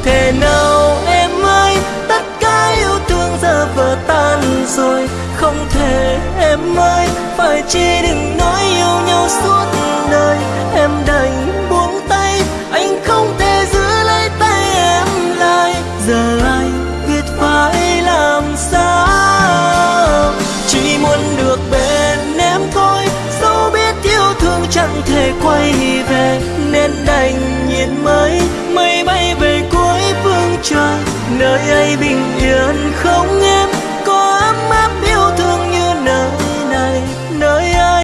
không thể nào em ơi? Tất cả yêu thương giờ vỡ tan rồi. Không thể em ơi, phải chi đừng nói yêu nhau suốt đời. Em đành buông tay, anh không thể giữ lấy tay em lại. Giờ anh biết phải làm sao? Chỉ muốn được bên em thôi. Dẫu biết yêu thương chẳng thể quay về, nên đành nhìn mới nơi ấy bình yên không